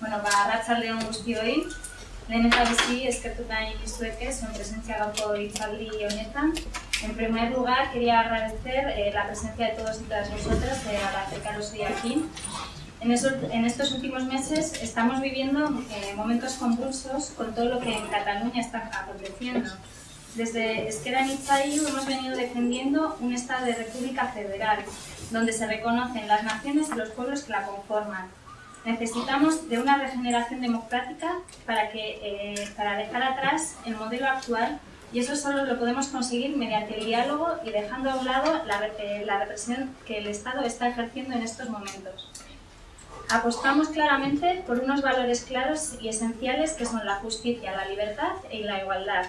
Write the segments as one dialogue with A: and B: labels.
A: Bueno, ba, arratsaldeon guztioi. Lehen eta bizi eskertu nahi dizueke zuen presencia gaurko hitzaldi honetan. En primer lugar, quería agradecer eh, la presencia de todos y todas vosotras eh, al acercaros hoy aquí. En, en, estos últimos meses estamos viviendo eh, momentos convulsos con todo lo que en Cataluña está aconteciendo. Desde Esquerra Nitzayu hemos venido defendiendo un Estado de República Federal, donde se reconocen las naciones y los pueblos que la conforman. Necesitamos de una regeneración democrática para, que, eh, para dejar atrás el modelo actual y eso solo lo podemos conseguir mediante el diálogo y dejando a un lado la, eh, la represión que el Estado está ejerciendo en estos momentos. Apostamos claramente por unos valores claros y esenciales que son la justicia, la libertad y la igualdad,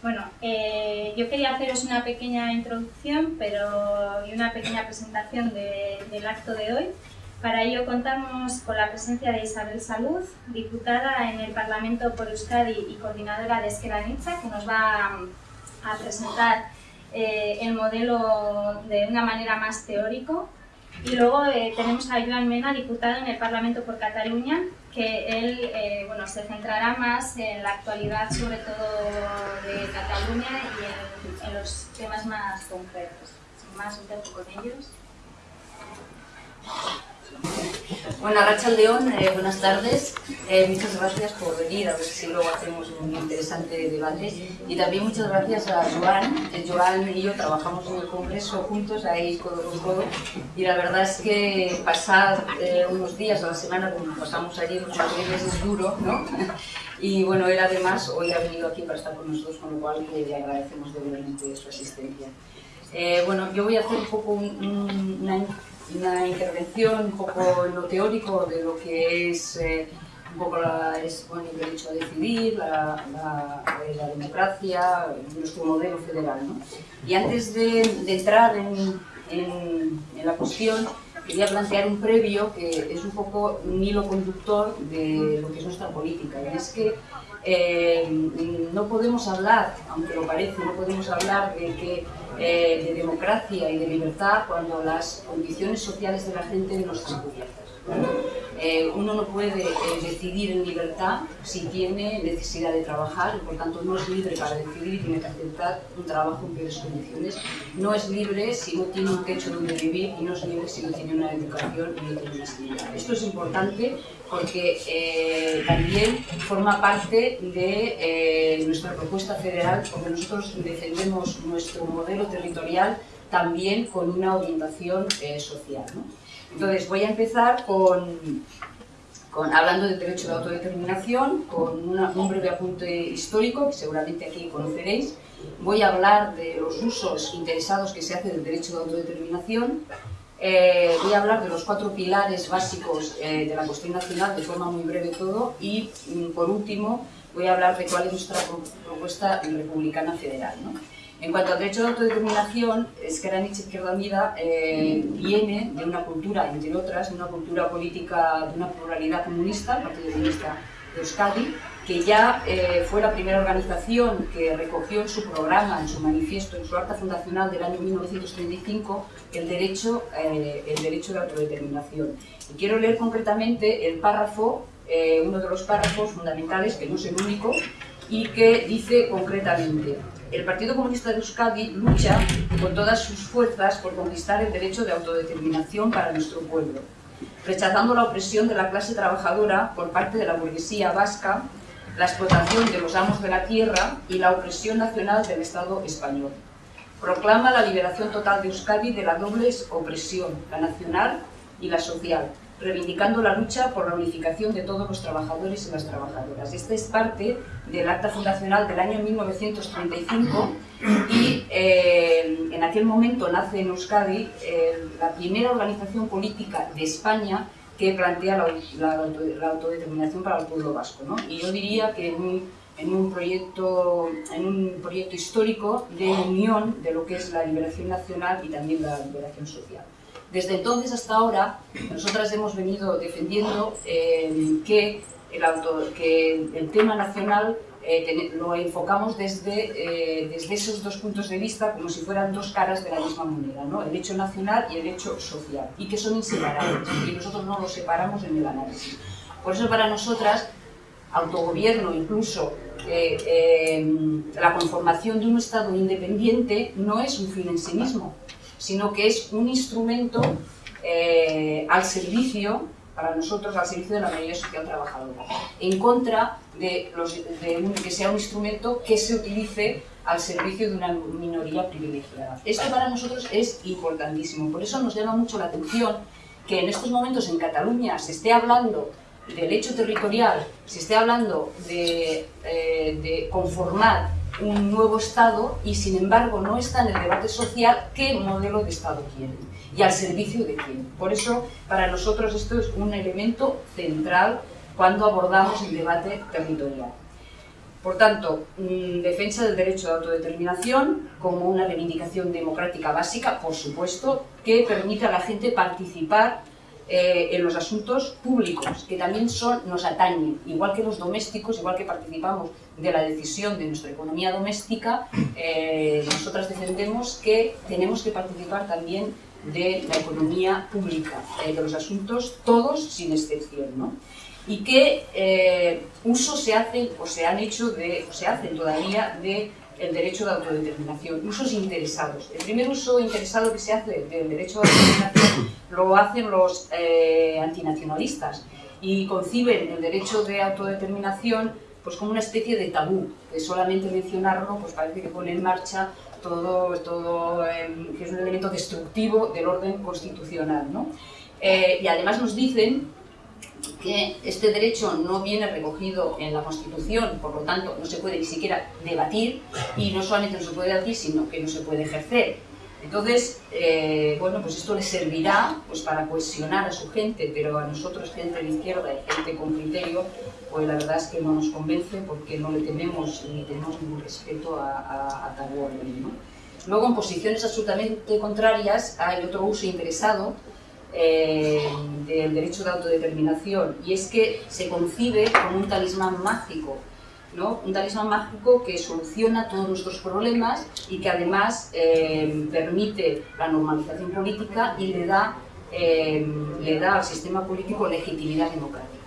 A: bueno, eh, yo quería haceros una pequeña introducción pero, y una pequeña presentación de, del acto de hoy. Para ello contamos con la presencia de Isabel Salud, diputada en el Parlamento por Euskadi y coordinadora de Esquerra Nietzsche, que nos va a, presentar eh, el modelo de una manera más teórico. Y luego eh, tenemos a Joan Mena, diputado en el Parlamento por Cataluña, que él eh, bueno, se centrará más en la actualidad, sobre todo de Cataluña y en, en los temas más concretos. Sin más, un tiempo con ellos.
B: Bueno, Racha León, eh, buenas tardes. Eh, muchas gracias por venir, a ver si luego hacemos un interesante debate. Y también muchas gracias a Joan. Eh, Joan y yo trabajamos en el Congreso juntos, ahí codo con codo. Y la verdad es que pasar eh, unos días a la semana, como pasamos allí muchos días, es duro, ¿no? Y bueno, él además hoy ha venido aquí para estar con nosotros, con lo cual le agradecemos doblemente su asistencia. Eh, bueno, yo voy a hacer un poco un, un, una una intervención un poco en lo teórico de lo que es eh, un poco la, es, bueno, el derecho a decidir, la, la, la, democracia, nuestro modelo federal. ¿no? Y antes de, de entrar en, en, en, la cuestión, quería plantear un previo que es un poco un hilo conductor de lo que es nuestra política. Y es que eh, no podemos hablar, aunque lo parece, no podemos hablar de que eh, de democracia y de libertad cuando las condiciones sociales de la gente no están cubiertas. Eh, uno no puede eh, decidir en libertad si tiene necesidad de trabajar y por tanto no es libre para decidir y tiene que aceptar un trabajo en peores condiciones. No es libre si no tiene un techo donde vivir y no es libre si no tiene una educación y no tiene una sanidad. Esto es importante porque eh, también forma parte de nuestra propuesta federal porque nosotros defendemos nuestro modelo territorial también con una orientación social. Entonces voy a empezar con, con, hablando del derecho de autodeterminación, con un breve apunte histórico que seguramente aquí conoceréis. Voy a hablar de los usos interesados que se hace del derecho de autodeterminación. Eh, voy a hablar de los cuatro pilares básicos eh, de la cuestión nacional, de forma muy breve todo, y mm, por último voy a hablar de cuál es nuestra propuesta republicana federal. En cuanto al derecho de autodeterminación, Esquerra Nietzsche Izquierda Unida eh, viene de una cultura, entre otras, de una cultura política de una pluralidad comunista, el Partido Comunista de Euskadi, que ya eh, fue la primera organización que recogió en su programa, en su manifiesto, en su acta fundacional del año 1935, el derecho, eh, el derecho de autodeterminación. Y quiero leer concretamente el párrafo, uno de los párrafos fundamentales, que no es el único, y que dice concretamente el Partido Comunista de Euskadi lucha con todas sus fuerzas por conquistar el derecho de autodeterminación para nuestro pueblo, rechazando la opresión de la clase trabajadora por parte de la burguesía vasca, la explotación de los amos de la tierra y la opresión nacional del Estado español. Proclama la liberación total de Euskadi de la doble opresión, la nacional y la social, reivindicando la lucha por la unificación de todos los trabajadores y las trabajadoras. Esta es parte del acta fundacional del año 1935 y eh, en aquel momento nace en Euskadi eh, la primera organización política de España que plantea la, autodeterminación para el pueblo vasco. ¿no? Y yo diría que en un, proyecto, en un proyecto histórico de unión de lo que es la liberación nacional y también la liberación social. Desde entonces hasta ahora, nosotras hemos venido defendiendo eh, que, el tema nacional eh, lo enfocamos desde, eh, desde esos dos puntos de vista como si fueran dos caras de la misma moneda, ¿no? el hecho nacional y el hecho social, y que son inseparables, y nosotros no los separamos en el análisis. Por eso para nosotras, autogobierno, incluso la conformación de un Estado independiente no es un fin en sí mismo, sino que es un instrumento eh, al servicio, para nosotros, al servicio de la mayoría social trabajadora, en contra de, que sea un instrumento que se utilice al servicio de una minoría privilegiada. Esto para nosotros es importantísimo, por eso nos llama mucho la atención que en estos momentos en Cataluña se esté hablando del hecho territorial, se esté hablando de, eh, de, conformar un nuevo Estado y sin embargo no está en el debate social qué modelo de Estado quieren y al servicio de quién. Por eso para nosotros esto es un elemento central cuando abordamos el debate territorial. Por tanto, mm, defensa del derecho de autodeterminación como una reivindicación democrática básica, por supuesto, que permite a la gente participar eh, en los asuntos públicos, que también nos atañen, igual que los domésticos, igual que participamos de la decisión de nuestra economía doméstica, eh, nosotras defendemos que tenemos que participar también de la economía pública, eh, de los asuntos todos sin excepción. ¿no? y qué uso se hacen o se han hecho de, o se hacen todavía de el derecho de autodeterminación, usos interesados. El primer uso interesado que se hace del derecho de autodeterminación lo hacen los eh, antinacionalistas y conciben el derecho de autodeterminación pues como una especie de tabú, que solamente mencionarlo pues parece que pone en marcha todo, todo em, que es un elemento destructivo del orden constitucional. ¿no? Eh, y además nos dicen que este derecho no viene recogido en la Constitución, por lo tanto no se puede ni siquiera debatir y no solamente no se puede debatir, sino que no se puede ejercer. Entonces, eh, bueno, pues esto le servirá pues, para cohesionar a su gente, pero a nosotros, gente de izquierda y gente con criterio, pues la verdad es que no nos convence porque no le tememos ni tenemos ningún respeto a, a, a. ¿no? Luego, en posiciones absolutamente contrarias, hay otro uso interesado eh, del derecho de autodeterminación y es que se concibe como un talismán mágico, ¿no? un talismán mágico que soluciona todos nuestros problemas y que además eh, permite la normalización política y le da, eh, le da al sistema político legitimidad democrática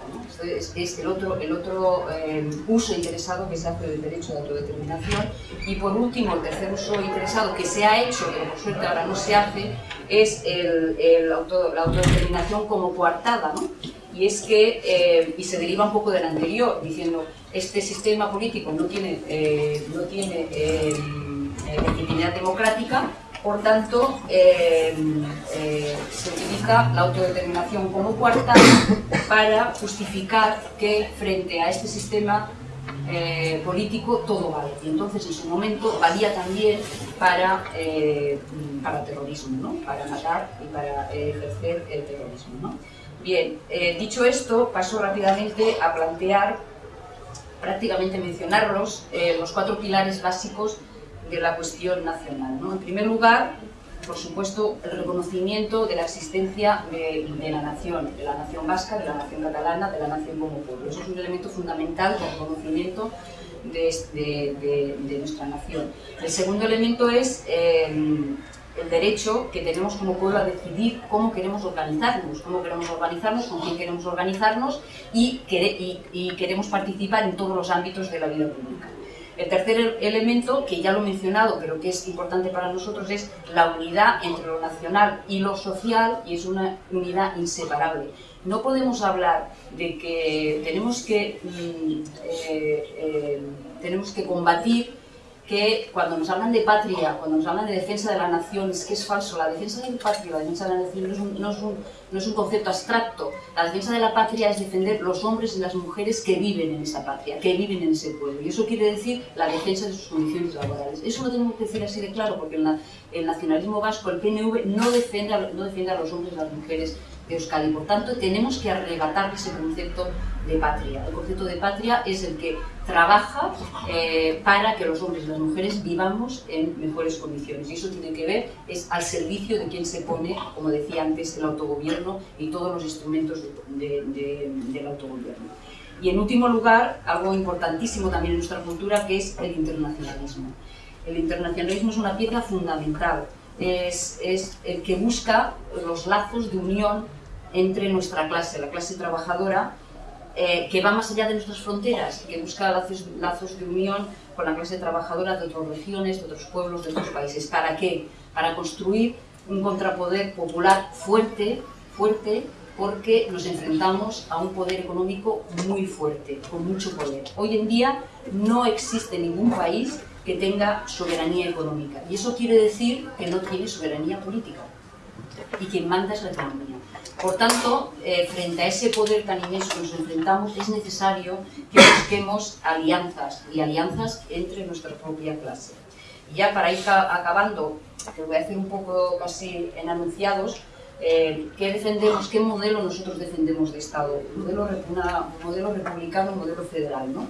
B: es, el otro, el otro eh, uso interesado que se hace del derecho de autodeterminación. Y por último, el tercer uso interesado que se ha hecho, pero por suerte ahora no se hace, es el, la autodeterminación como coartada, ¿no? Y es que, eh, y se deriva un poco del anterior, diciendo, este sistema político no tiene, eh, no tiene legitimidad democrática, por tanto, eh, eh, se utiliza la autodeterminación como cuarta para justificar que frente a este sistema eh, político todo vale. Y entonces en su momento valía también para, para terrorismo, ¿no? para matar y para ejercer el terrorismo. ¿no? Bien, dicho esto, paso rápidamente a plantear, prácticamente mencionarlos, los cuatro pilares básicos de la cuestión nacional. ¿no? En primer lugar, por supuesto, el reconocimiento de la existencia de, la nación, de la nación vasca, de la nación catalana, de la nación como pueblo. Eso es un elemento fundamental del reconocimiento de, nuestra nación. El segundo elemento es eh, el derecho que tenemos como pueblo a decidir cómo queremos organizarnos, cómo queremos organizarnos, con quién queremos organizarnos y queremos participar en todos los ámbitos de la vida pública. El tercer elemento, que ya lo he mencionado, pero que es importante para nosotros, es la unidad entre lo nacional y lo social, y es una unidad inseparable. No podemos hablar de que tenemos que, mm, eh, eh, tenemos que combatir que cuando nos hablan de patria, cuando nos hablan de defensa de la nación, es que es falso. La defensa de la patria, la defensa de la nación no es, un, no, es un, no es un, concepto abstracto. La defensa de la patria es defender los hombres y las mujeres que viven en esa patria, que viven en ese pueblo. Y eso quiere decir la defensa de sus condiciones laborales. Eso lo tenemos que decir así de claro, porque el, nacionalismo vasco, el PNV, no defiende, no defiende a los hombres y las mujeres de. Por tanto, tenemos que arrebatar ese concepto de patria. El concepto de patria es el que trabaja eh, para que los hombres y las mujeres vivamos en mejores condiciones. Y eso tiene que ver, es al servicio de quien se pone, como decía antes, el autogobierno y todos los instrumentos del autogobierno. Y en último lugar, algo importantísimo también en nuestra cultura, que es el internacionalismo. El internacionalismo es una pieza fundamental, es el que busca los lazos de unión entre nuestra clase, la clase trabajadora, eh, que va más allá de nuestras fronteras, que busca lazos, lazos de unión con la clase trabajadora de otras regiones, de otros pueblos, de otros países. ¿Para qué? Para construir un contrapoder popular fuerte, fuerte, porque nos enfrentamos a un poder económico muy fuerte, con mucho poder. Hoy en día no existe ningún país que tenga soberanía económica, y eso quiere decir que no tiene soberanía política, y quien manda es la economía. Por tanto, eh, frente a ese poder tan inmenso que nos enfrentamos, es necesario que busquemos alianzas, y alianzas entre nuestra propia clase. Y ya para ir acabando, que voy a hacer un poco casi en anunciados, eh, ¿qué defendemos, qué modelo nosotros defendemos de Estado? Modelo, una, modelo republicano, modelo federal, ¿no?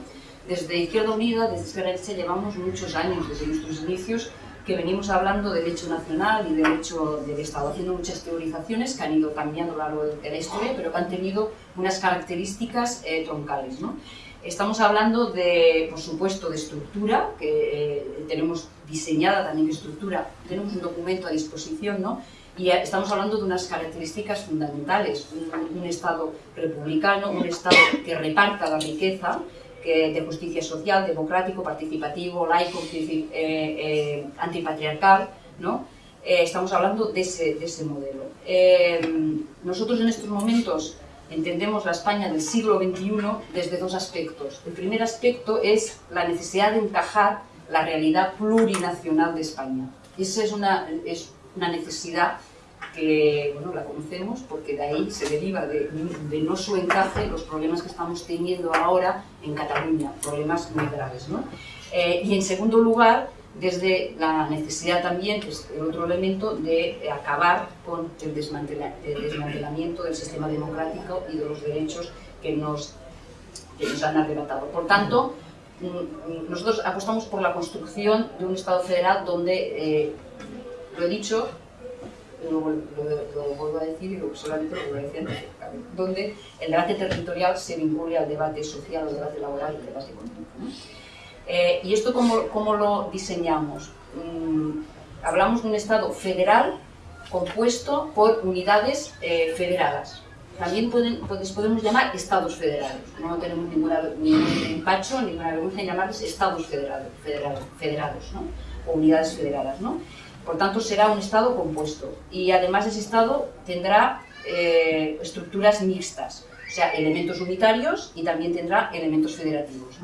B: Desde Izquierda Unida, desde Esquerra llevamos muchos años, desde nuestros inicios, que venimos hablando de derecho nacional y derecho del Estado, haciendo muchas teorizaciones que han ido cambiando a lo largo de la historia, pero que han tenido unas características eh, troncales. ¿no? Estamos hablando de, por supuesto, de estructura, que eh, tenemos diseñada también estructura, tenemos un documento a disposición, ¿no? y estamos hablando de unas características fundamentales, un, un Estado republicano, un Estado que reparta la riqueza, que, de justicia social, democrático, participativo, laico, eh, eh, antipatriarcal, ¿no? Eh, estamos hablando de ese, de ese modelo. nosotros en estos momentos entendemos la España del siglo XXI desde dos aspectos. El primer aspecto es la necesidad de encajar la realidad plurinacional de España. Esa es una, es una necesidad que bueno, la conocemos porque de ahí se deriva de, no su encaje los problemas que estamos teniendo ahora en Cataluña, problemas muy graves. ¿no? Eh, y en segundo lugar, desde la necesidad también, que es el otro elemento, de acabar con el, desmantelamiento del sistema democrático y de los derechos que nos, que nos han arrebatado. Por tanto, mm, nosotros apostamos por la construcción de un Estado federal donde, eh, lo he dicho, lo, vuelvo a decir y lo, solamente lo voy a decir donde el debate territorial se vincule al debate social, al debate laboral y al debate económico. Eh, ¿Y esto cómo, cómo lo diseñamos? Mm, hablamos de un Estado federal compuesto por unidades eh, federadas. También pueden, pues, podemos llamar estados federados. No tenemos ninguna, ningún empacho, ninguna vergüenza en llamarles estados federados, federados, federados ¿no? o unidades federadas. ¿no? Por tanto, será un Estado compuesto. Y además ese Estado tendrá eh, estructuras mixtas, o sea, elementos unitarios y también tendrá elementos federativos.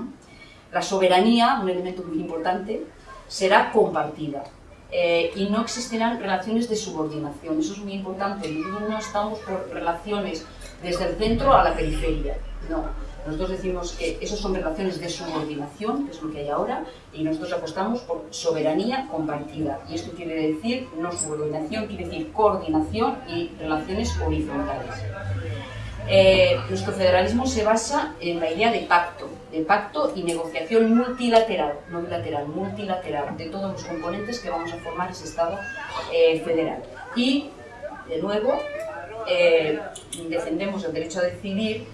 B: La soberanía, un elemento muy importante, será compartida. Eh, y no existirán relaciones de subordinación. Eso es muy importante. Nosotros no estamos por relaciones desde el centro a la periferia. No, nosotros decimos que esas son relaciones de subordinación, que es lo que hay ahora, y nosotros apostamos por soberanía compartida. Y esto quiere decir no subordinación, quiere decir coordinación y relaciones horizontales. Eh, nuestro federalismo se basa en la idea de pacto, de pacto y negociación multilateral, no bilateral, multilateral, de todos los componentes que vamos a formar ese Estado eh, federal. Y, de nuevo, eh, defendemos el derecho a decidir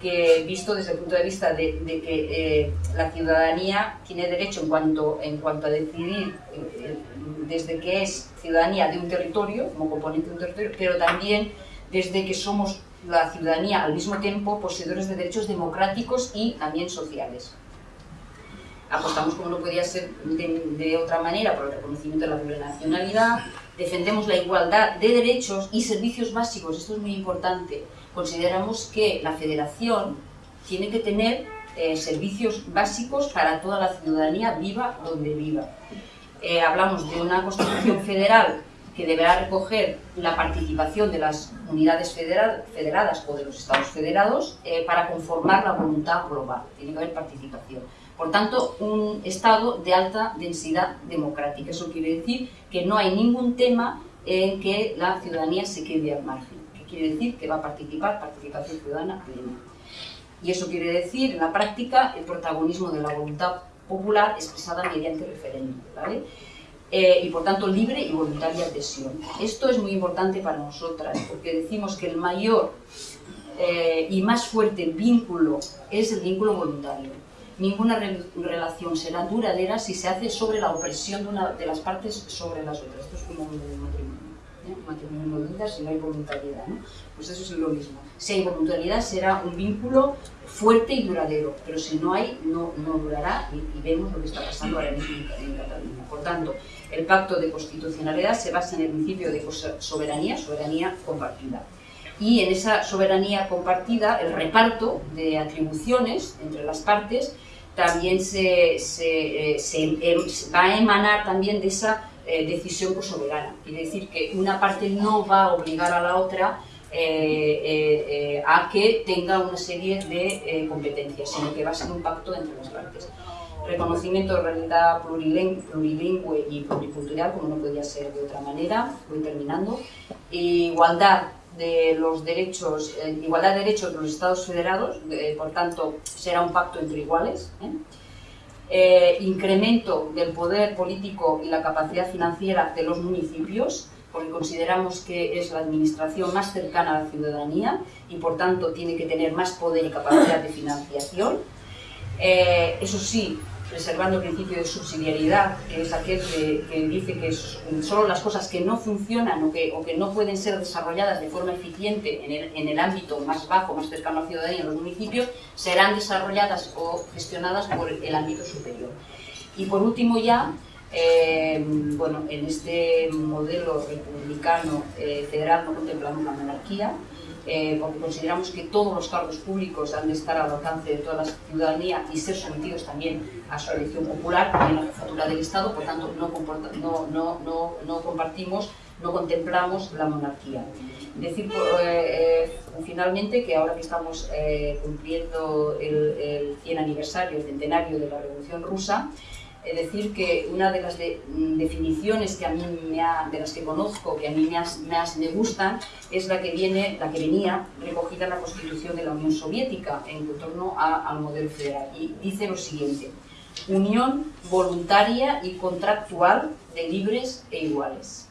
B: que visto desde el punto de vista de, que eh, la ciudadanía tiene derecho en cuanto, en cuanto a decidir eh, desde que es ciudadanía de un territorio, como componente de un territorio, pero también desde que somos la ciudadanía al mismo tiempo poseedores de derechos democráticos y también sociales. Apostamos, como no podía ser de, de otra manera, por el reconocimiento de la plurinacionalidad, defendemos la igualdad de derechos y servicios básicos, esto es muy importante, consideramos que la federación tiene que tener eh, servicios básicos para toda la ciudadanía, viva donde viva. Eh, hablamos de una constitución federal que deberá recoger la participación de las unidades federadas o de los estados federados eh, para conformar la voluntad global. Tiene que haber participación. Por tanto, un estado de alta densidad democrática. Eso quiere decir que no hay ningún tema en que la ciudadanía se quede al margen quiere decir que va a participar, participación ciudadana plena. Y eso quiere decir, en la práctica, el protagonismo de la voluntad popular expresada mediante referéndum. Eh, y por tanto libre y voluntaria adhesión. Esto es muy importante para nosotras, porque decimos que el mayor eh, y más fuerte vínculo es el vínculo voluntario. Ninguna relación será duradera si se hace sobre la opresión de una de las partes sobre las otras. Esto es como un matrimonio. Matrimonio no si no hay voluntariedad. ¿no? Pues eso es lo mismo. Si hay voluntariedad será un vínculo fuerte y duradero, pero si no hay, no, durará y, vemos lo que está pasando ahora mismo en, Cataluña. Por tanto, el pacto de constitucionalidad se basa en el principio de soberanía, soberanía compartida. Y en esa soberanía compartida, el reparto de atribuciones entre las partes también se, se, eh, em, va a emanar también de esa eh, decisión soberana. Es decir, que una parte no va a obligar a la otra eh, a que tenga una serie de competencias, sino que va a ser un pacto entre las partes. Reconocimiento de realidad plurilingüe y pluricultural, como no podía ser de otra manera, voy terminando. Igualdad de los derechos, eh, igualdad de derechos de los Estados federados, eh, por tanto será un pacto entre iguales. ¿Eh? incremento del poder político y la capacidad financiera de los municipios, porque consideramos que es la administración más cercana a la ciudadanía y por tanto tiene que tener más poder y capacidad de financiación. eso sí, preservando el principio de subsidiariedad, que es aquel que, dice que solo las cosas que no funcionan o que, no pueden ser desarrolladas de forma eficiente en el, en el, ámbito más bajo, más cercano a la ciudadanía, en los municipios, serán desarrolladas o gestionadas por el ámbito superior. Y por último ya, eh, bueno, en este modelo republicano eh, federal no contemplamos la monarquía, eh, porque consideramos que todos los cargos públicos han de estar al alcance de toda la ciudadanía y ser sometidos también a su elección popular, también a la jefatura del Estado, por tanto no, compartimos, no contemplamos la monarquía. Decir eh, eh, finalmente que ahora que estamos cumpliendo el, el 100 aniversario, el centenario de la Revolución Rusa, es decir, que una de las mm, definiciones que a mí me de las que conozco, que a mí más, me gustan, es la que, viene, la que venía recogida en la Constitución de la Unión Soviética en torno al modelo federal. Y dice lo siguiente, unión voluntaria y contractual de libres e iguales.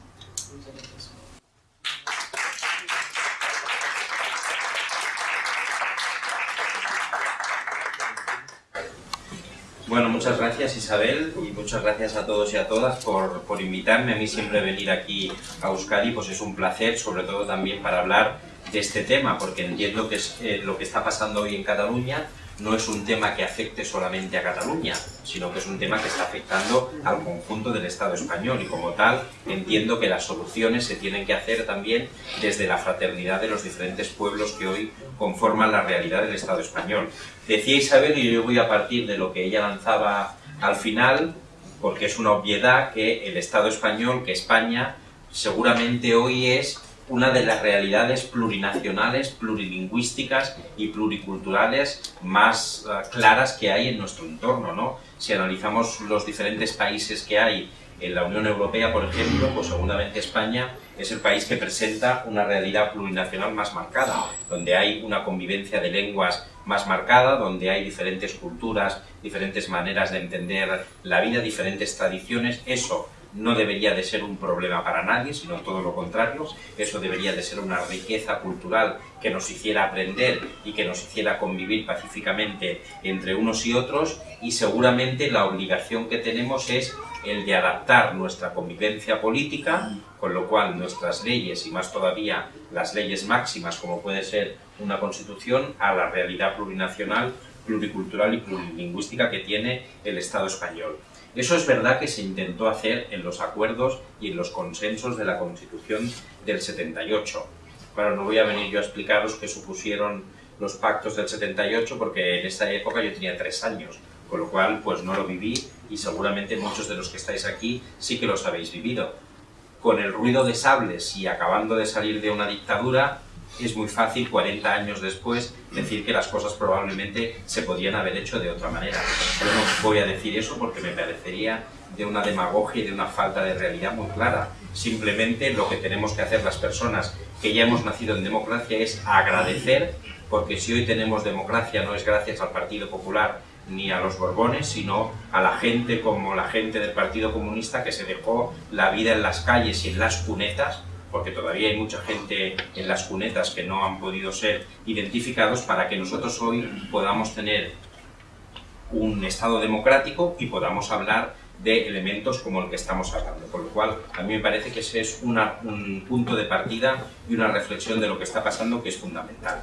C: Bueno, muchas gracias Isabel y muchas gracias a todos y a todas por, por, invitarme. A mí siempre venir aquí a Euskadi pues es un placer, sobre todo también para hablar de este tema, porque entiendo que es eh, lo que está pasando hoy en Cataluña no es un tema que afecte solamente a Cataluña, sino que es un tema que está afectando al conjunto del Estado español y como tal entiendo que las soluciones se tienen que hacer también desde la fraternidad de los diferentes pueblos que hoy conforman la realidad del Estado español. Decía Isabel, y yo voy a partir de lo que ella lanzaba al final, porque es una obviedad que el Estado español, que España, seguramente hoy es una de las realidades plurinacionales, plurilingüísticas y pluriculturales más eh, claras que hay en nuestro entorno. ¿no? Si analizamos los diferentes países que hay en la Unión Europea, por ejemplo, pues seguramente España es el país que presenta una realidad plurinacional más marcada, donde hay una convivencia de lenguas más marcada, donde hay diferentes culturas, diferentes maneras de entender la vida, diferentes tradiciones. Eso no debería de ser un problema para nadie, sino todo lo contrario. Eso debería de ser una riqueza cultural que nos hiciera aprender y que nos hiciera convivir pacíficamente entre unos y otros y seguramente la obligación que tenemos es el de adaptar nuestra convivencia política, con lo cual nuestras leyes y más todavía las leyes máximas como puede ser una constitución a la realidad plurinacional, pluricultural y plurilingüística que tiene el Estado español. Eso es verdad que se intentó hacer en los acuerdos y en los consensos de la Constitución del 78. Claro, no voy a venir yo a explicaros qué supusieron los pactos del 78 porque en esa época yo tenía tres años, con lo cual pues no lo viví y seguramente muchos de los que estáis aquí sí que los habéis vivido. Con el ruido de sables y acabando de salir de una dictadura, es muy fácil 40 años después decir que las cosas probablemente se podían haber hecho de otra manera. Yo no voy a decir eso porque me parecería de una demagogia y de una falta de realidad muy clara. Simplemente lo que tenemos que hacer las personas que ya hemos nacido en democracia es agradecer, porque si hoy tenemos democracia no es gracias al Partido Popular ni a los Borbones, sino a la gente como la gente del Partido Comunista que se dejó la vida en las calles y en las cunetas porque todavía hay mucha gente en las cunetas que no han podido ser identificados para que nosotros hoy podamos tener un Estado democrático y podamos hablar de elementos como el que estamos hablando. Con lo cual, a mí me parece que ese es un punto de partida y una reflexión de lo que está pasando que es fundamental.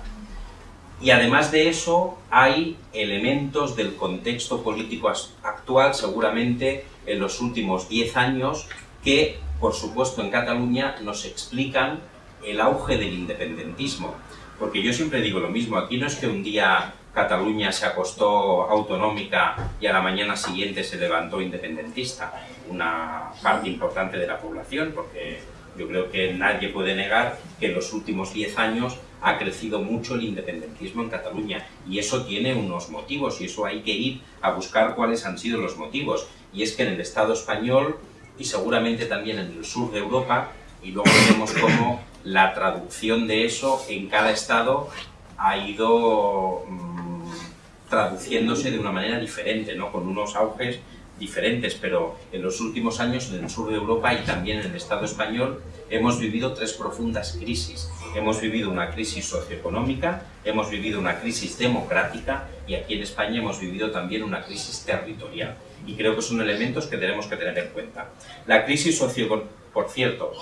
C: Y además de eso, hay elementos del contexto político actual, seguramente en los últimos 10 años, que, por supuesto, en Cataluña nos explican el auge del independentismo. Porque yo siempre digo lo mismo, aquí no es que un día Cataluña se acostó autonómica y a la mañana siguiente se levantó independentista, una parte importante de la población, porque yo creo que nadie puede negar que en los últimos 10 años ha crecido mucho el independentismo en Cataluña y eso tiene unos motivos y eso hay que ir a buscar cuáles han sido los motivos. Y es que en el Estado español y seguramente también en el sur de Europa, y luego vemos cómo la traducción de eso en cada Estado ha ido mm, traduciéndose de una manera diferente, ¿no? con unos auges diferentes, pero en los últimos años en el sur de Europa y también en el Estado español hemos vivido tres profundas crisis. Hemos vivido una crisis socioeconómica, hemos vivido una crisis democrática y aquí en España hemos vivido también una crisis territorial. Y creo que son elementos que tenemos que tener en cuenta. La crisis socioeconómica, por cierto,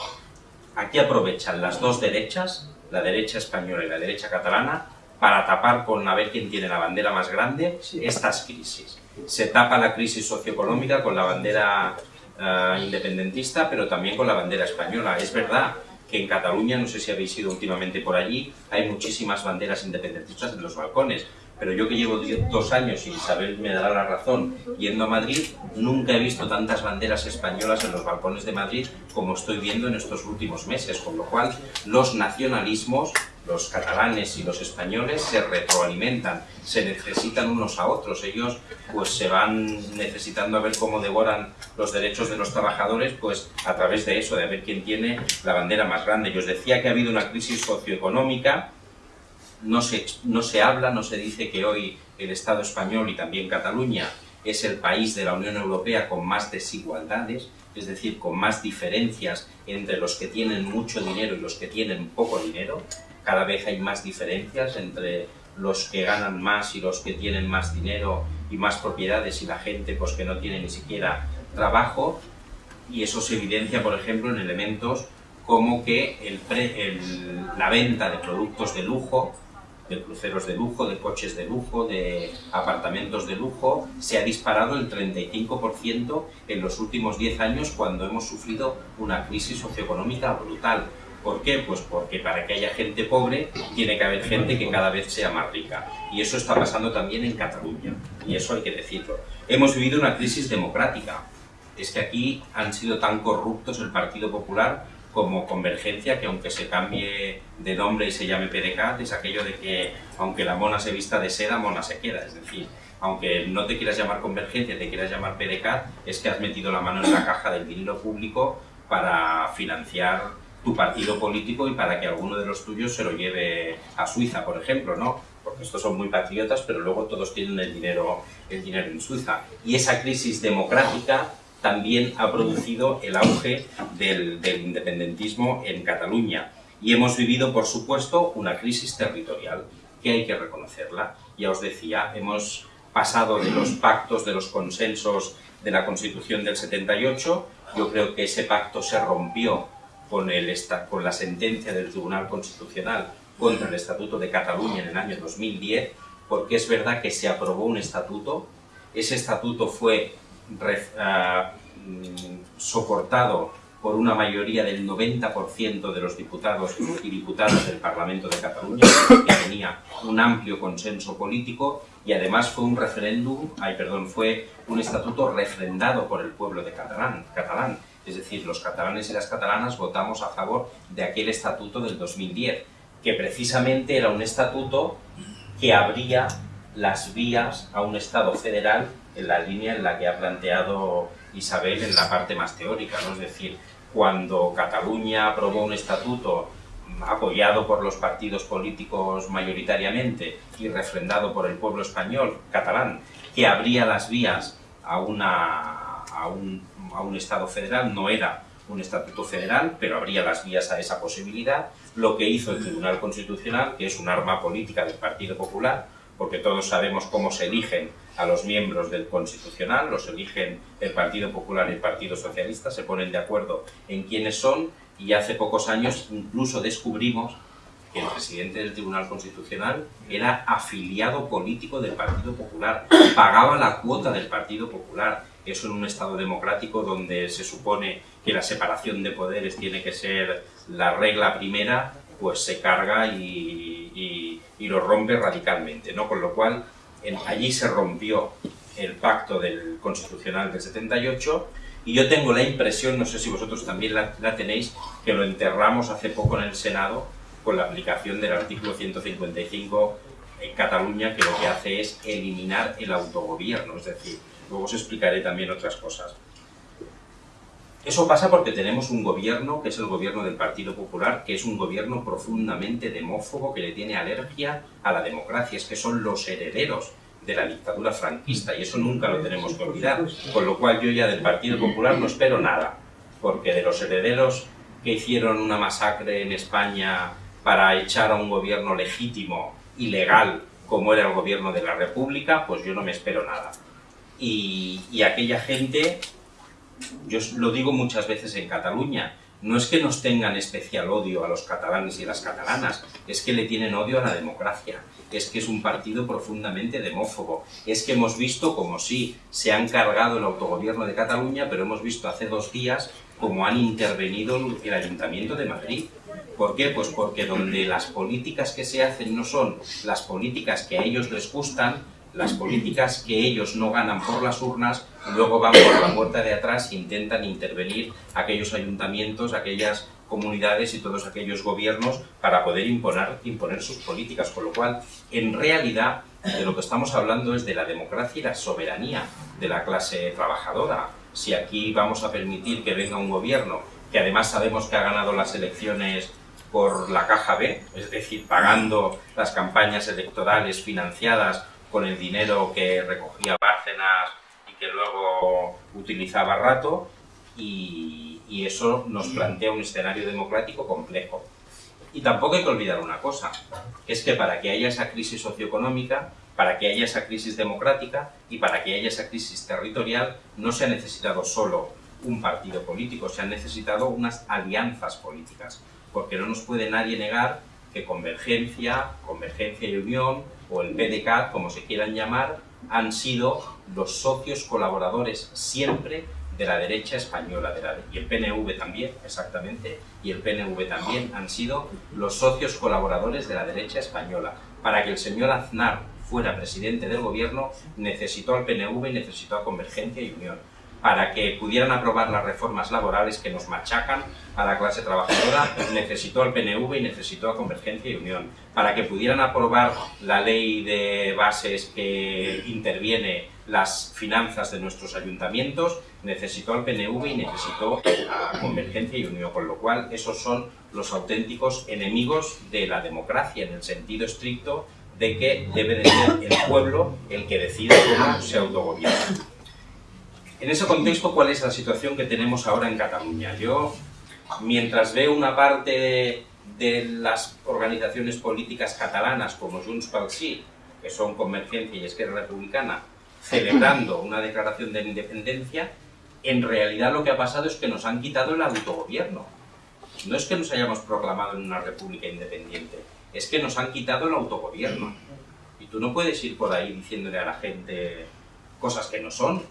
C: aquí aprovechan las dos derechas, la derecha española y la derecha catalana, para tapar con a ver quién tiene la bandera más grande estas crisis. Se tapa la crisis socioeconómica con la bandera eh, independentista, pero también con la bandera española. Es verdad que en Cataluña, no sé si habéis ido últimamente por allí, hay muchísimas banderas independentistas en los balcones, pero yo que llevo dos años, y Isabel me dará la razón, yendo a Madrid, nunca he visto tantas banderas españolas en los balcones de Madrid como estoy viendo en estos últimos meses, con lo cual los nacionalismos, los catalanes y los españoles se retroalimentan, se necesitan unos a otros, ellos pues se van necesitando a ver cómo devoran los derechos de los trabajadores, pues a través de eso, de ver quién tiene la bandera más grande. Yo os decía que ha habido una crisis socioeconómica, no se, no se habla, no se dice que hoy el Estado español y también Cataluña es el país de la Unión Europea con más desigualdades, es decir, con más diferencias entre los que tienen mucho dinero y los que tienen poco dinero. Cada vez hay más diferencias entre los que ganan más y los que tienen más dinero y más propiedades y la gente pues, que no tiene ni siquiera trabajo. Y eso se evidencia, por ejemplo, en elementos como que la venta de productos de lujo de cruceros de lujo, de coches de lujo, de apartamentos de lujo, se ha disparado el 35% en los últimos 10 años cuando hemos sufrido una crisis socioeconómica brutal. ¿Por qué? Pues porque para que haya gente pobre tiene que haber gente que cada vez sea más rica. Y eso está pasando también en Cataluña, y eso hay que decirlo. Hemos vivido una crisis democrática. Es que aquí han sido tan corruptos el Partido Popular como Convergencia, que aunque se cambie de nombre y se llame PDCAT, es aquello de que aunque la mona se vista de seda, mona se queda. Es decir, aunque no te quieras llamar Convergencia, te quieras llamar PDCAT, es que has metido la mano en la caja del dinero público para financiar tu partido político y para que alguno de los tuyos se lo lleve a Suiza, por ejemplo, ¿no? Porque estos son muy patriotas, pero luego todos tienen el dinero, el dinero en Suiza. Y esa crisis democrática también ha producido el auge del, independentismo en Cataluña. Y hemos vivido, por supuesto, una crisis territorial, que hay que reconocerla. Ya os decía, hemos pasado de los pactos, de los consensos de la Constitución del 78, yo creo que ese pacto se rompió con, el, con la sentencia del Tribunal Constitucional contra el Estatuto de Cataluña en el año 2010, porque es verdad que se aprobó un estatuto, ese estatuto fue Ah, mm, soportado por una mayoría del 90% de los diputados y diputadas del Parlamento de Cataluña, que tenía un amplio consenso político y además fue un referéndum, ay, perdón, fue un estatuto refrendado por el pueblo de catalán, catalán. Es decir, los catalanes y las catalanas votamos a favor de aquel estatuto del 2010, que precisamente era un estatuto que abría las vías a un Estado federal en la línea en la que ha planteado Isabel en la parte más teórica, es decir, cuando Cataluña aprobó un estatuto apoyado por los partidos políticos mayoritariamente y refrendado por el pueblo español, catalán, que abría las vías a, una, a, un, a un Estado federal, no era un estatuto federal, pero abría las vías a esa posibilidad, lo que hizo el Tribunal Constitucional, que es un arma política del Partido Popular, porque todos sabemos cómo se eligen a los miembros del Constitucional, los eligen el Partido Popular y el Partido Socialista, se ponen de acuerdo en quiénes son y hace pocos años incluso descubrimos que el presidente del Tribunal Constitucional era afiliado político del Partido Popular, pagaba la cuota del Partido Popular. Eso en un Estado democrático donde se supone que la separación de poderes tiene que ser la regla primera, pues se carga y, lo rompe radicalmente, ¿no? Con lo cual, allí se rompió el pacto del Constitucional del 78 y yo tengo la impresión, no sé si vosotros también la, la tenéis, que lo enterramos hace poco en el Senado con la aplicación del artículo 155 en Cataluña, que lo que hace es eliminar el autogobierno, es decir, luego os explicaré también otras cosas. Eso pasa porque tenemos un gobierno, que es el gobierno del Partido Popular, que es un gobierno profundamente demófobo, que le tiene alergia a la democracia, es que son los herederos de la dictadura franquista, y eso nunca lo tenemos que olvidar, con lo cual yo ya del Partido Popular no espero nada, porque de los herederos que hicieron una masacre en España para echar a un gobierno legítimo y legal como era el gobierno de la República, pues yo no me espero nada. Y, y aquella gente, yo lo digo muchas veces en Cataluña, no es que nos tengan especial odio a los catalanes y las catalanas, es que le tienen odio a la democracia, es que es un partido profundamente demófobo, es que hemos visto como si se han cargado el autogobierno de Cataluña, pero hemos visto hace dos días como han intervenido el Ayuntamiento de Madrid. ¿Por qué? Pues porque donde las políticas que se hacen no son las políticas que a ellos les gustan, las políticas que ellos no ganan por las urnas, luego van por la puerta de atrás e intentan intervenir aquellos ayuntamientos, aquellas comunidades y todos aquellos gobiernos para poder imponer, imponer sus políticas, con lo cual, en realidad, de lo que estamos hablando es de la democracia y la soberanía de la clase trabajadora, si aquí vamos a permitir que venga un gobierno que además sabemos que ha ganado las elecciones por la caja B, es decir, pagando las campañas electorales financiadas con el dinero que recogía Bárcenas y que luego utilizaba Rato, y, eso nos plantea un escenario democrático complejo. Y tampoco hay que olvidar una cosa, que es que para que haya esa crisis socioeconómica para que haya esa crisis democrática y para que haya esa crisis territorial no se ha necesitado solo un partido político, se han necesitado unas alianzas políticas, porque no nos puede nadie negar que Convergencia, Convergencia y Unión, o el PDCAT, como se quieran llamar, han sido los socios colaboradores siempre de la derecha española, y el PNV también, exactamente, y el PNV también han sido los socios colaboradores de la derecha española. Para que el señor Aznar fuera presidente del gobierno, necesitó al PNV y necesitó a Convergencia y Unión para que pudieran aprobar las reformas laborales que nos machacan a la clase trabajadora, necesitó al PNV y necesitó a Convergencia y Unión. Para que pudieran aprobar la ley de bases que interviene las finanzas de nuestros ayuntamientos, necesitó al PNV y necesitó a Convergencia y Unión, con lo cual esos son los auténticos enemigos de la democracia en el sentido estricto de que debe de ser el pueblo el que decida cómo se autogobierna. En ese contexto, ¿cuál es la situación que tenemos ahora en Cataluña? Yo, mientras veo una parte de las organizaciones políticas catalanas como Junts pel Sí, que son Convergencia y Esquerra Republicana, celebrando una declaración de independencia, en realidad lo que ha pasado es que nos han quitado el autogobierno. No es que nos hayamos proclamado en una república independiente, es que nos han quitado el autogobierno. Y tú no puedes ir por ahí diciéndole a la gente cosas que no son.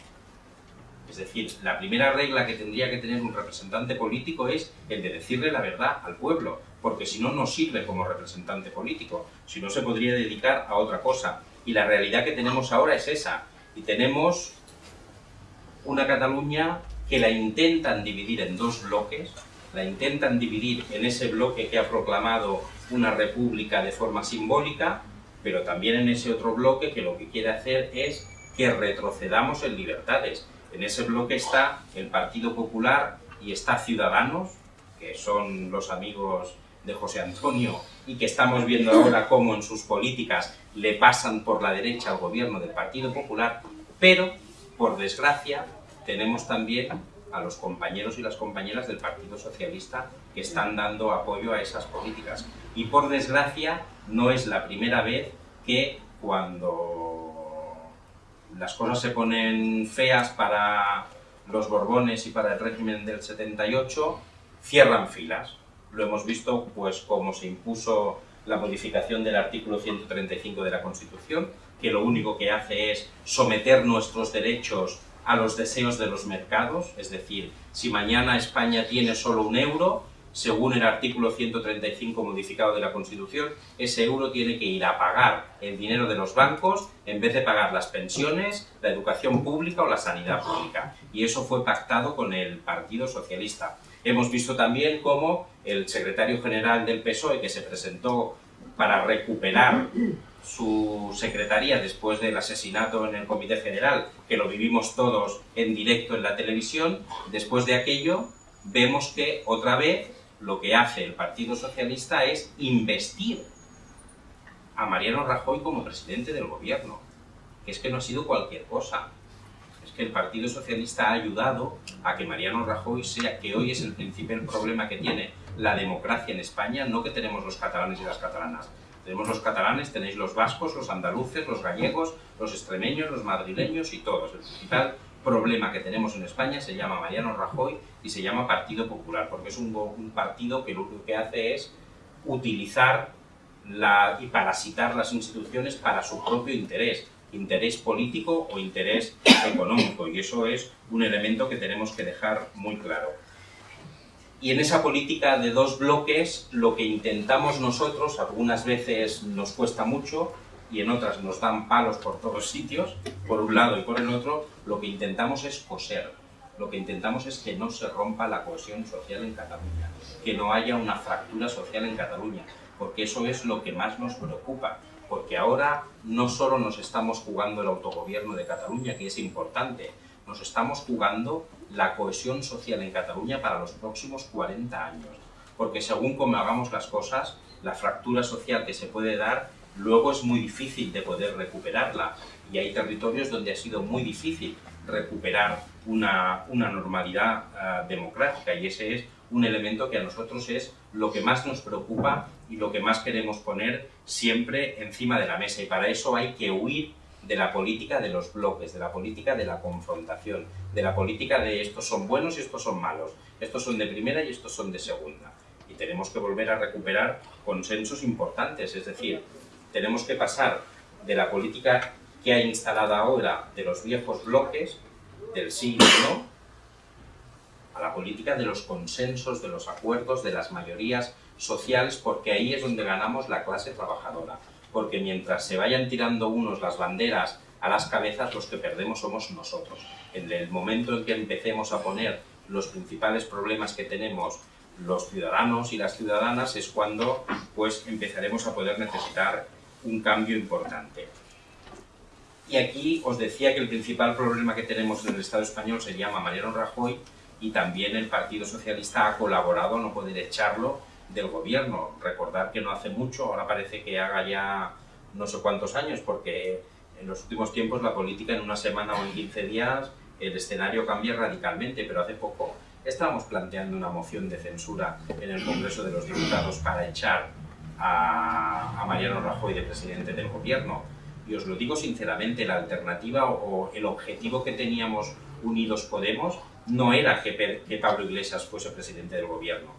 C: Es decir, la primera regla que tendría que tener un representante político es el de decirle la verdad al pueblo, porque si no, no sirve como representante político, si no se podría dedicar a otra cosa. Y la realidad que tenemos ahora es esa. Y tenemos una Cataluña que la intentan dividir en dos bloques, la intentan dividir en ese bloque que ha proclamado una república de forma simbólica, pero también en ese otro bloque que lo que quiere hacer es que retrocedamos en libertades. En ese bloque está el Partido Popular y está Ciudadanos, que son los amigos de José Antonio y que estamos viendo ahora cómo en sus políticas le pasan por la derecha al gobierno del Partido Popular, pero, por desgracia, tenemos también a los compañeros y las compañeras del Partido Socialista que están dando apoyo a esas políticas. Y por desgracia, no es la primera vez que cuando las cosas se ponen feas para los Borbones y para el régimen del 78, cierran filas. Lo hemos visto pues como se impuso la modificación del artículo 135 de la Constitución, que lo único que hace es someter nuestros derechos a los deseos de los mercados, es decir, si mañana España tiene solo un euro, según el artículo 135 modificado de la Constitución, ese euro tiene que ir a pagar el dinero de los bancos en vez de pagar las pensiones, la educación pública o la sanidad pública. Y eso fue pactado con el Partido Socialista. Hemos visto también cómo el secretario general del PSOE, que se presentó para recuperar su secretaría después del asesinato en el Comité General, que lo vivimos todos en directo en la televisión, después de aquello vemos que otra vez lo que hace el Partido Socialista es investir a Mariano Rajoy como presidente del gobierno, que es que no ha sido cualquier cosa. Que el Partido Socialista ha ayudado a que Mariano Rajoy sea, que hoy es el principal problema que tiene la democracia en España, no que tenemos los catalanes y las catalanas. Tenemos los catalanes, tenéis los vascos, los andaluces, los gallegos, los extremeños, los madrileños y todos. El principal problema que tenemos en España se llama Mariano Rajoy y se llama Partido Popular, porque es un, partido que lo único que hace es utilizar y parasitar las instituciones para su propio interés, interés político o interés económico, y eso es un elemento que tenemos que dejar muy claro. Y en esa política de dos bloques, lo que intentamos nosotros, algunas veces nos cuesta mucho y en otras nos dan palos por todos sitios, por un lado y por el otro, lo que intentamos es coser. Lo que intentamos es que no se rompa la cohesión social en Cataluña, que no haya una fractura social en Cataluña, porque eso es lo que más nos preocupa, porque ahora no solo nos estamos jugando el autogobierno de Cataluña, que es importante, nos estamos jugando la cohesión social en Cataluña para los próximos 40 años. Porque según como hagamos las cosas, la fractura social que se puede dar, luego es muy difícil de poder recuperarla. Y hay territorios donde ha sido muy difícil recuperar una, una normalidad uh, democrática y ese es un elemento que a nosotros es lo que más nos preocupa y lo que más queremos poner siempre encima de la mesa. Y para eso hay que huir de la política de los bloques, de la política de la confrontación, de la política de estos son buenos y estos son malos, estos son de primera y estos son de segunda. Y tenemos que volver a recuperar consensos importantes, es decir, tenemos que pasar de la política que ha instalado ahora de los viejos bloques, del sí y no, a la política de los consensos, de los acuerdos, de las mayorías sociales, porque ahí es donde ganamos la clase trabajadora porque mientras se vayan tirando unos las banderas a las cabezas, los que perdemos somos nosotros. En el momento en que empecemos a poner los principales problemas que tenemos los ciudadanos y las ciudadanas es cuando pues empezaremos a poder necesitar un cambio importante. Y aquí os decía que el principal problema que tenemos en el Estado español se llama Mariano Rajoy y también el Partido Socialista ha colaborado, no poder echarlo, del gobierno. Recordar que no hace mucho, ahora parece que haga ya no sé cuántos años, porque en los últimos tiempos la política en una semana o en 15 días el escenario cambia radicalmente, pero hace poco estábamos planteando una moción de censura en el Congreso de los Diputados para echar a, a Mariano Rajoy de presidente del gobierno. Y os lo digo sinceramente, la alternativa o, o el objetivo que teníamos Unidos Podemos no era que, Pablo Iglesias fuese presidente del gobierno,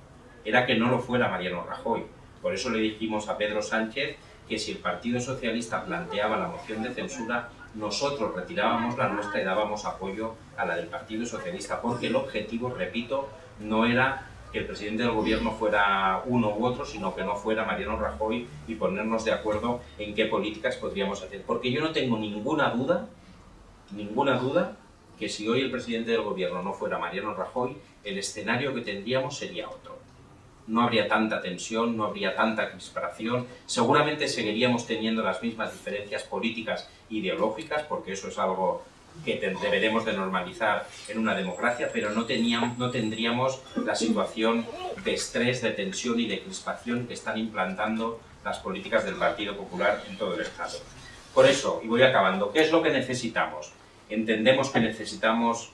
C: era que no lo fuera Mariano Rajoy. Por eso le dijimos a Pedro Sánchez que si el Partido Socialista planteaba la moción de censura, nosotros retirábamos la nuestra y dábamos apoyo a la del Partido Socialista, porque el objetivo, repito, no era que el presidente del gobierno fuera uno u otro, sino que no fuera Mariano Rajoy y ponernos de acuerdo en qué políticas podríamos hacer. Porque yo no tengo ninguna duda, ninguna duda, que si hoy el presidente del gobierno no fuera Mariano Rajoy, el escenario que tendríamos sería otro no habría tanta tensión, no habría tanta crispación, seguramente seguiríamos teniendo las mismas diferencias políticas e ideológicas, porque eso es algo que deberemos de normalizar en una democracia, pero no, teníamos, no tendríamos la situación de estrés, de tensión y de crispación que están implantando las políticas del Partido Popular en todo el Estado. Por eso, y voy acabando, ¿qué es lo que necesitamos? Entendemos que necesitamos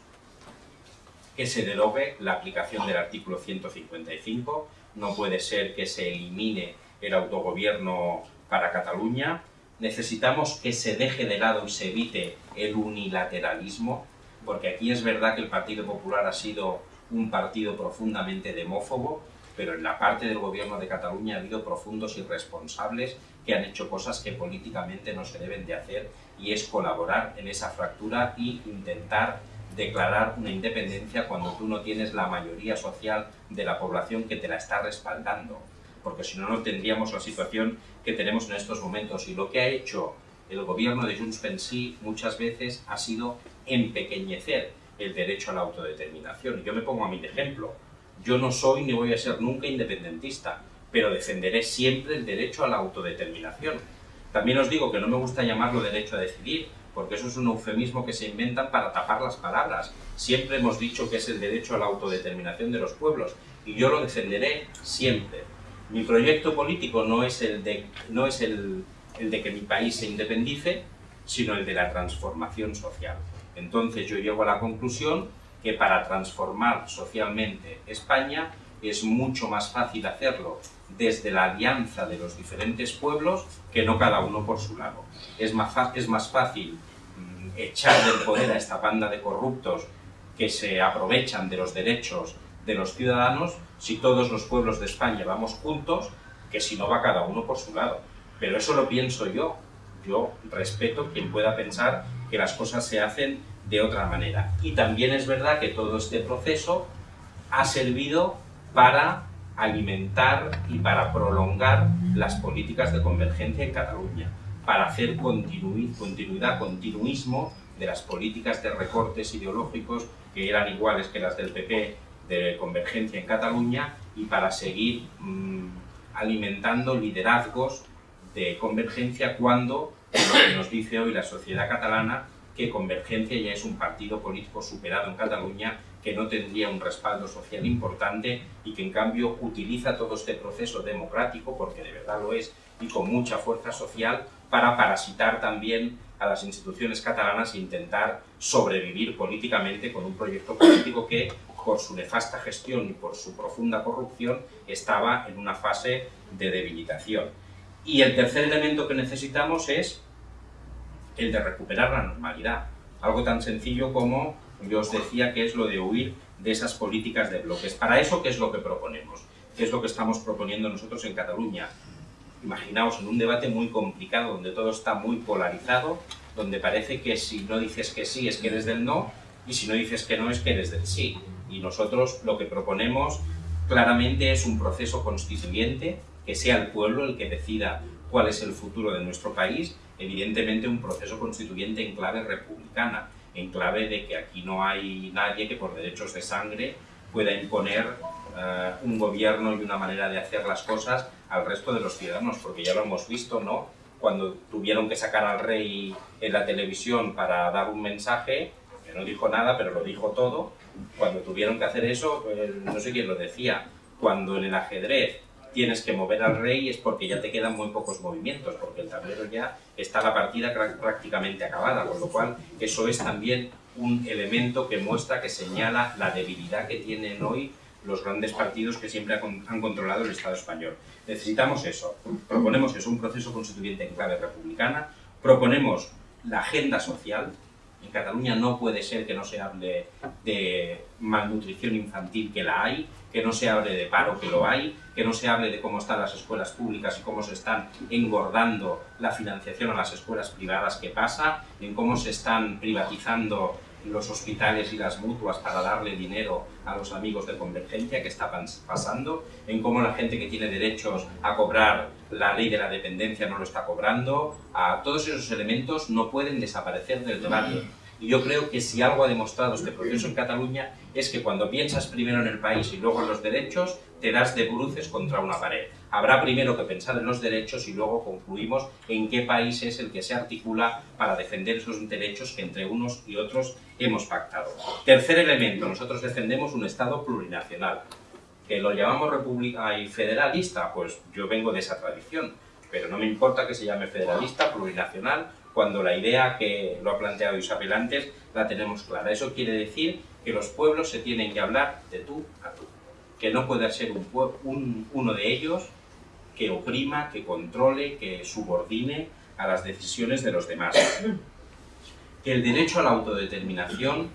C: que se derogue la aplicación del artículo 155, no puede ser que se elimine el autogobierno para Cataluña, necesitamos que se deje de lado y se evite el unilateralismo, porque aquí es verdad que el Partido Popular ha sido un partido profundamente demófobo, pero en la parte del gobierno de Cataluña ha habido profundos irresponsables que han hecho cosas que políticamente no se deben de hacer y es colaborar en esa fractura y intentar declarar una independencia cuando tú no tienes la mayoría social de la población que te la está respaldando, porque si no, no tendríamos la situación que tenemos en estos momentos. Y lo que ha hecho el gobierno de Junts pel Sí muchas veces ha sido empequeñecer el derecho a la autodeterminación. Yo me pongo a mi ejemplo. Yo no soy ni voy a ser nunca independentista, pero defenderé siempre el derecho a la autodeterminación. También os digo que no me gusta llamarlo derecho a decidir, porque eso es un eufemismo que se inventan para tapar las palabras. Siempre hemos dicho que es el derecho a la autodeterminación de los pueblos, y yo lo defenderé siempre. Mi proyecto político no es el de, el de que mi país se independice, sino el de la transformación social. Entonces yo llego a la conclusión que para transformar socialmente España es mucho más fácil hacerlo desde la alianza de los diferentes pueblos que no cada uno por su lado. Es más, es más fácil mm, echar del poder a esta banda de corruptos que se aprovechan de los derechos de los ciudadanos si todos los pueblos de España vamos juntos que si no va cada uno por su lado. Pero eso lo pienso yo. Yo respeto quien pueda pensar que las cosas se hacen de otra manera. Y también es verdad que todo este proceso ha servido para alimentar y para prolongar las políticas de convergencia en Cataluña, para hacer continuidad, continuismo de las políticas de recortes ideológicos que eran iguales que las del PP de convergencia en Cataluña y para seguir mm, alimentando liderazgos de convergencia cuando, lo que nos dice hoy la sociedad catalana, que Convergencia ya es un partido político superado en Cataluña que no tendría un respaldo social importante y que en cambio utiliza todo este proceso democrático, porque de verdad lo es, y con mucha fuerza social, para parasitar también a las instituciones catalanas e intentar sobrevivir políticamente con un proyecto político que, por su nefasta gestión y por su profunda corrupción, estaba en una fase de debilitación. Y el tercer elemento que necesitamos es el de recuperar la normalidad. Algo tan sencillo como yo os decía que es lo de huir de esas políticas de bloques. Para eso, ¿qué es lo que proponemos? ¿Qué es lo que estamos proponiendo nosotros en Cataluña? Imaginaos en un debate muy complicado, donde todo está muy polarizado, donde parece que si no dices que sí es que eres del no, y si no dices que no es que eres del sí. Y nosotros lo que proponemos claramente es un proceso constituyente, que sea el pueblo el que decida cuál es el futuro de nuestro país, evidentemente un proceso constituyente en clave republicana, en clave de que aquí no hay nadie que por derechos de sangre pueda imponer eh, un gobierno y una manera de hacer las cosas al resto de los ciudadanos, porque ya lo hemos visto, ¿no? Cuando tuvieron que sacar al rey en la televisión para dar un mensaje, que no dijo nada, pero lo dijo todo, cuando tuvieron que hacer eso, pues, no sé quién lo decía, cuando en el ajedrez tienes que mover al rey es porque ya te quedan muy pocos movimientos, porque el tablero ya está la partida prácticamente acabada, con lo cual eso es también un elemento que muestra, que señala la debilidad que tienen hoy los grandes partidos que siempre han controlado el Estado español. Necesitamos eso. Proponemos es un proceso constituyente en clave republicana, proponemos la agenda social, en Cataluña no puede ser que no se hable de malnutrición infantil, que la hay, que no se hable de paro, que lo hay, que no se hable de cómo están las escuelas públicas y cómo se están engordando la financiación a las escuelas privadas que pasa, en cómo se están privatizando los hospitales y las mutuas para darle dinero a los amigos de Convergencia que está pasando, en cómo la gente que tiene derechos a cobrar la ley de la dependencia no lo está cobrando, a todos esos elementos no pueden desaparecer del debate. Y yo creo que si algo ha demostrado este proceso en Cataluña es que cuando piensas primero en el país y luego en los derechos, te das de bruces contra una pared. Habrá primero que pensar en los derechos y luego concluimos en qué país es el que se articula para defender esos derechos que entre unos y otros hemos pactado. Tercer elemento, nosotros defendemos un Estado plurinacional. ¿Que lo llamamos república y federalista? Pues yo vengo de esa tradición, pero no me importa que se llame federalista, plurinacional, cuando la idea que lo ha planteado Isabel antes la tenemos clara. Eso quiere decir que los pueblos se tienen que hablar de tú a tú, que no puede ser un, uno de ellos que oprima, que controle, que subordine a las decisiones de los demás. Que el derecho a la autodeterminación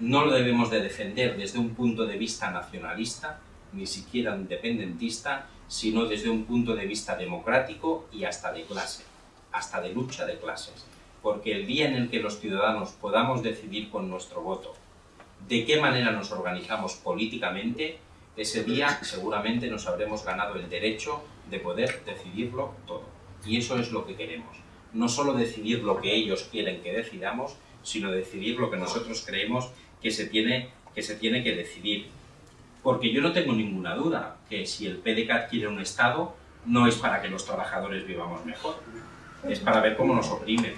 C: no lo debemos de defender desde un punto de vista nacionalista, ni siquiera independentista, sino desde un punto de vista democrático y hasta de clase, hasta de lucha de clases. Porque el día en el que los ciudadanos podamos decidir con nuestro voto de qué manera nos organizamos políticamente, ese día seguramente nos habremos ganado el derecho de poder decidirlo todo. Y eso es lo que queremos. No solo decidir lo que ellos quieren que decidamos, sino decidir lo que nosotros creemos que se tiene que, decidir. Porque yo no tengo ninguna duda que si el PDCAT quiere un Estado, no es para que los trabajadores vivamos mejor, es para ver cómo nos oprimen,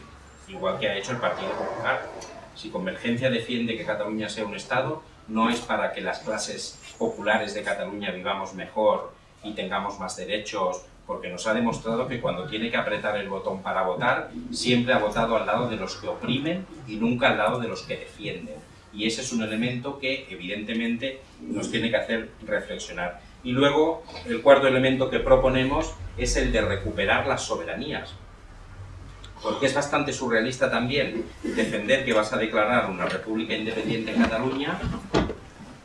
C: igual que ha hecho el Partido Popular. Si Convergencia defiende que Cataluña sea un Estado, no es para que las clases populares de Cataluña vivamos mejor y tengamos más derechos, porque nos ha demostrado que cuando tiene que apretar el botón para votar, siempre ha votado al lado de los que oprimen y nunca al lado de los que defienden. Y ese es un elemento que, evidentemente, nos tiene que hacer reflexionar. Y luego, el cuarto elemento que proponemos es el de recuperar las soberanías. Porque es bastante surrealista también defender que vas a declarar una república independiente en Cataluña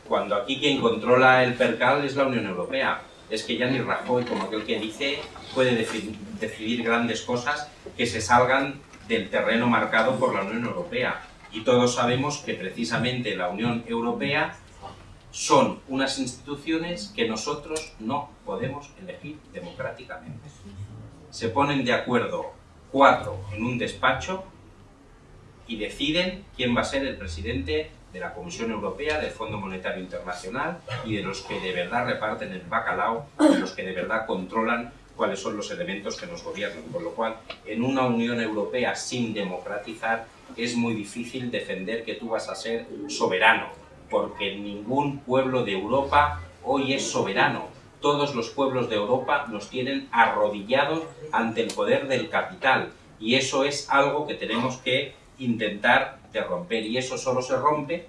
C: cuando aquí quien controla el percal es la Unión Europea. Es que ya ni Rajoy, como aquel que dice, puede decidir grandes cosas que se salgan del terreno marcado por la Unión Europea. Y todos sabemos que precisamente la Unión Europea son unas instituciones que nosotros no podemos elegir democráticamente. Se ponen de acuerdo cuatro en un despacho y deciden quién va a ser el presidente de la Comisión Europea, del Fondo Monetario Internacional y de los que de verdad reparten el bacalao, de los que de verdad controlan cuáles son los elementos que nos gobiernan. Con lo cual, en una Unión Europea sin democratizar, es muy difícil defender que tú vas a ser soberano, porque ningún pueblo de Europa hoy es soberano. Todos los pueblos de Europa nos tienen arrodillados ante el poder del capital, y eso es algo que tenemos que intentar romper, y eso solo se rompe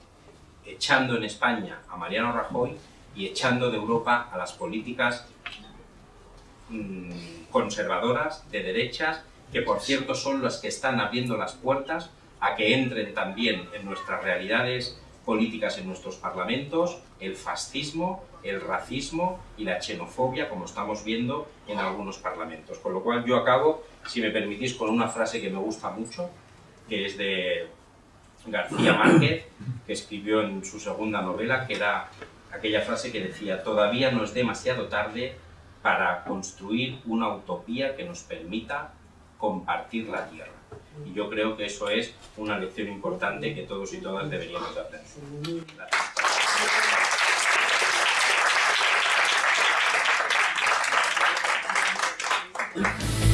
C: echando en España a Mariano Rajoy y echando de Europa a las políticas mm, conservadoras, de derechas, que por cierto son las que están abriendo las puertas a que entren también en nuestras realidades políticas en nuestros parlamentos el fascismo, el racismo y la xenofobia, como estamos viendo en algunos parlamentos. Con lo cual yo acabo, si me permitís, con una frase que me gusta mucho, que es de García Márquez, que escribió en su segunda novela, que era aquella frase que decía todavía no es demasiado tarde para construir una utopía que nos permita compartir la tierra. Y yo creo que eso es una lección importante que todos y todas deberíamos aprender. Gracias. exactly.